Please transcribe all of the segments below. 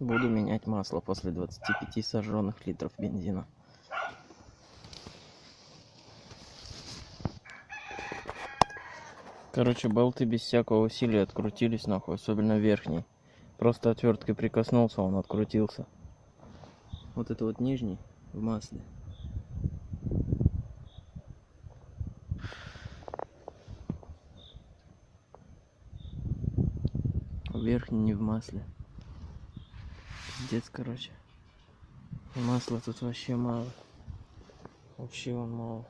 Буду менять масло после 25 сожженных литров бензина. Короче, болты без всякого усилия открутились нахуй, особенно верхний. Просто отверткой прикоснулся, он открутился. Вот это вот нижний в масле. Верхний не в масле. Пиздец, короче. Масла тут вообще мало. Вообще он мало.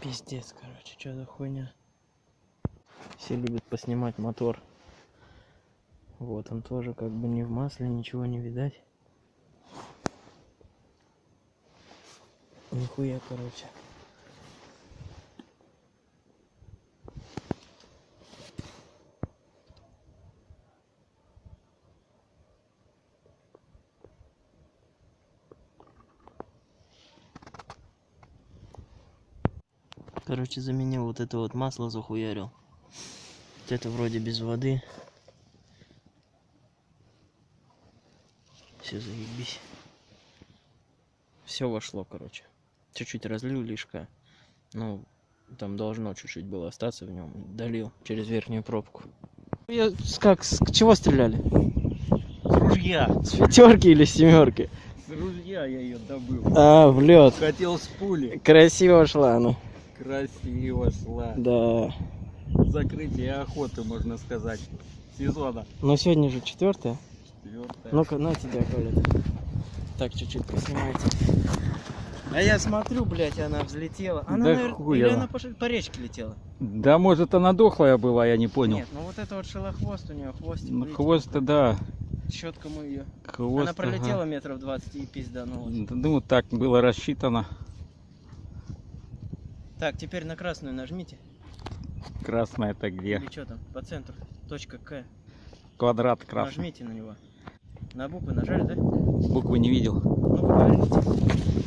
Пиздец, короче, что за хуйня? Все любят поснимать мотор. Вот он тоже как бы не в масле, ничего не видать. Нихуя, короче. Короче, заменил вот это вот масло, захуярил. Вот это вроде без воды. Все заебись. Все вошло, короче. Чуть-чуть разлил лишка. Ну, там должно чуть-чуть было остаться в нем. Долил через верхнюю пробку. Я, как, с чего стреляли? С ружья. С пятерки или с семерки? С ружья я ее добыл. А, в лед. Хотел с пули. Красиво шла она. Красиво шла. Да. Закрытие охоты, можно сказать, сезона. Но сегодня же четвертое. Четвертое. Ну-ка, на тебя, Коля. Так, чуть-чуть поснимайте. А я смотрю, блядь, она взлетела. Она, Да наверно- хуй или она. по, по речке летела? Да, может, она дохлая была, я не понял. Нет, ну вот это вот шелохвост у нее, хвостик. Ну, хвост-то, да. Щетка мы ее. Хвост, она пролетела ага. метров 20 и пизданулась. Ну, так было рассчитано. Так, теперь на красную нажмите. Красная-то где? Или что там? По центру. Точка К. Квадрат красный. Нажмите на него. На буквы нажали, да? Буквы не видел. Ну, поверните.